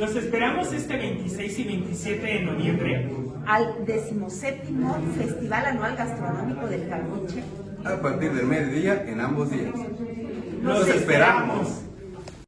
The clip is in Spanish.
Los esperamos este 26 y 27 de noviembre al 17 Festival Anual Gastronómico del Carbuche a partir del mediodía en ambos días. Los esperamos.